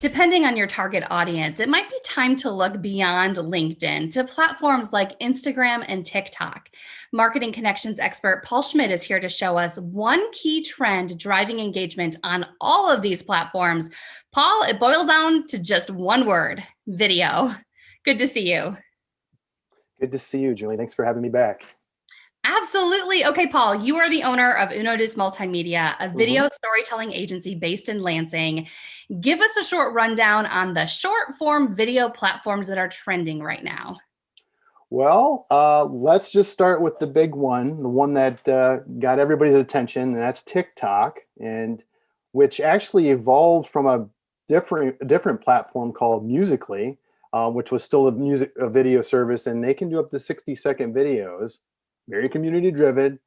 Depending on your target audience, it might be time to look beyond LinkedIn to platforms like Instagram and TikTok. Marketing Connections expert Paul Schmidt is here to show us one key trend driving engagement on all of these platforms. Paul, it boils down to just one word, video. Good to see you. Good to see you, Julie. Thanks for having me back. Absolutely. Okay, Paul, you are the owner of Unodus Multimedia, a mm-hmm. video mm -hmm. storytelling agency based in Lansing. Give us a short rundown on the short form video platforms that are trending right now. Well, uh, let's just start with the big one, the one that uh, got everybody's attention, and that's TikTok, and which actually evolved from a different different platform called Musical.ly, uh, which was still a music a video service, and they can do up to 60 second videos very community driven.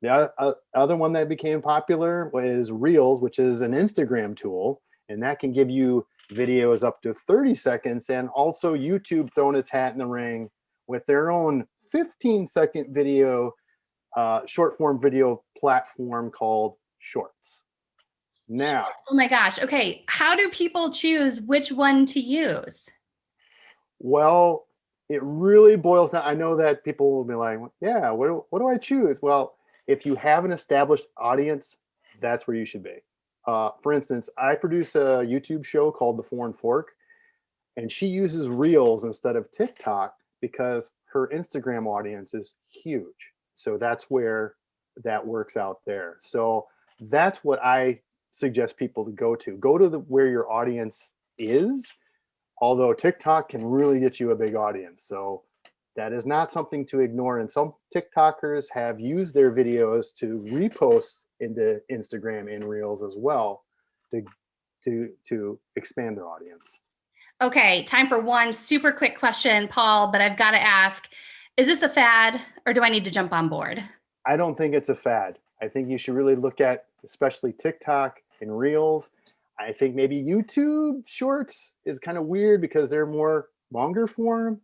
The other one that became popular was Reels, which is an Instagram tool, and that can give you videos up to 30 seconds and also YouTube throwing its hat in the ring with their own 15 second video, uh, short form video platform called Shorts. Now. Oh my gosh. Okay. How do people choose which one to use? Well, it really boils down. I know that people will be like, yeah, what do, what do I choose? Well, if you have an established audience, that's where you should be. Uh, for instance, I produce a YouTube show called The Foreign Fork, and she uses Reels instead of TikTok because her Instagram audience is huge. So that's where that works out there. So that's what I suggest people to go to. Go to the where your audience is although TikTok can really get you a big audience. So that is not something to ignore. And some TikTokers have used their videos to repost into Instagram and Reels as well to, to, to expand their audience. Okay, time for one super quick question, Paul, but I've got to ask, is this a fad or do I need to jump on board? I don't think it's a fad. I think you should really look at especially TikTok and Reels I think maybe YouTube shorts is kind of weird because they're more longer form.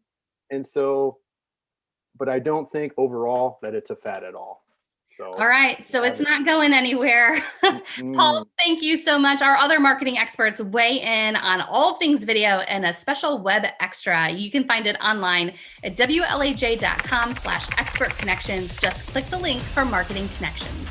And so, but I don't think overall that it's a fad at all. So, all right. So it's not going anywhere. Paul, thank you so much. Our other marketing experts weigh in on all things video and a special web extra. You can find it online at wlaj.com slash expert connections. Just click the link for marketing connections.